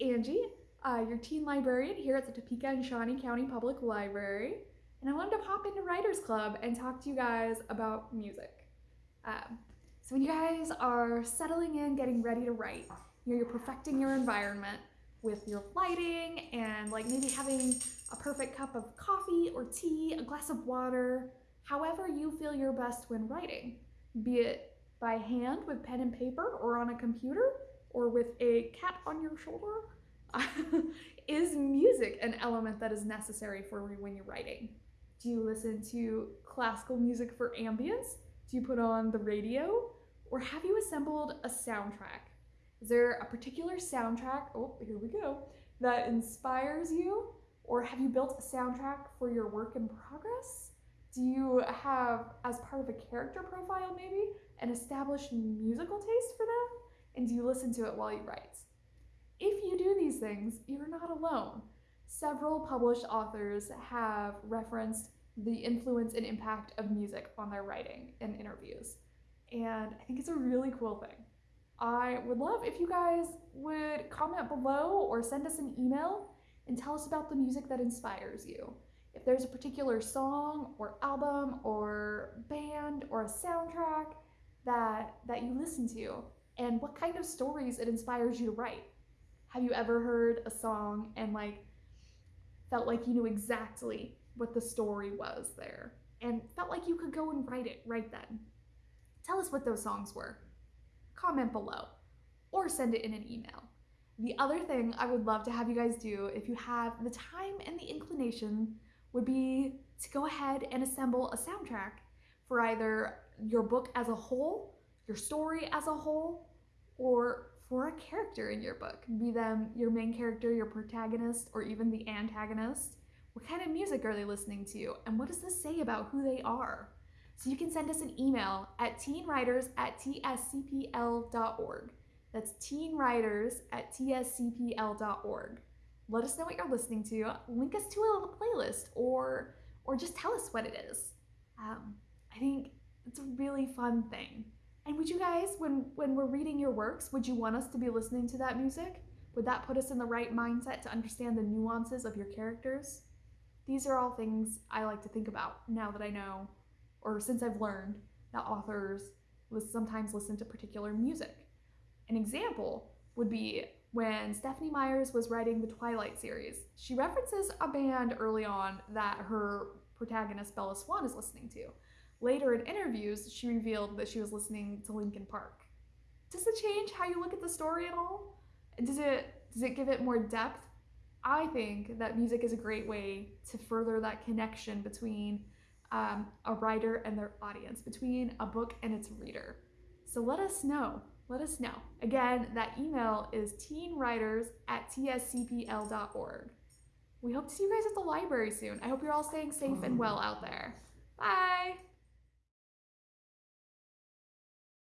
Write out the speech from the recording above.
Angie, uh, your teen librarian here at the Topeka and Shawnee County Public Library, and I wanted to pop into Writers Club and talk to you guys about music. Um, so when you guys are settling in, getting ready to write, you you're perfecting your environment with your lighting and like maybe having a perfect cup of coffee or tea, a glass of water, however you feel your best when writing, be it by hand with pen and paper or on a computer or with a cat on your shoulder. is music an element that is necessary for you when you're writing? Do you listen to classical music for ambience? Do you put on the radio? Or have you assembled a soundtrack? Is there a particular soundtrack, oh, here we go, that inspires you? Or have you built a soundtrack for your work in progress? Do you have, as part of a character profile maybe, an established musical taste for them? And do you listen to it while you write? If you do these things, you're not alone. Several published authors have referenced the influence and impact of music on their writing in interviews. And I think it's a really cool thing. I would love if you guys would comment below or send us an email and tell us about the music that inspires you. If there's a particular song or album or band or a soundtrack that, that you listen to and what kind of stories it inspires you to write. Have you ever heard a song and like felt like you knew exactly what the story was there and felt like you could go and write it right then? Tell us what those songs were comment below or send it in an email. The other thing I would love to have you guys do if you have the time and the inclination would be to go ahead and assemble a soundtrack for either your book as a whole, your story as a whole, or for a character in your book, be them your main character, your protagonist, or even the antagonist. What kind of music are they listening to? And what does this say about who they are? So you can send us an email at teenwriters at tscpl.org. That's teenwriters at tscpl.org. Let us know what you're listening to. Link us to a playlist or or just tell us what it is. Um, I think it's a really fun thing. And would you guys, when when we're reading your works, would you want us to be listening to that music? Would that put us in the right mindset to understand the nuances of your characters? These are all things I like to think about now that I know or since I've learned that authors sometimes listen to particular music. An example would be when Stephenie Meyers was writing the Twilight series. She references a band early on that her protagonist Bella Swan is listening to. Later in interviews, she revealed that she was listening to Linkin Park. Does it change how you look at the story at all? Does it does it give it more depth? I think that music is a great way to further that connection between um, a writer and their audience, between a book and its reader. So let us know. Let us know. Again, that email is teenwriters at tscpl.org. We hope to see you guys at the library soon. I hope you're all staying safe and well out there. Bye!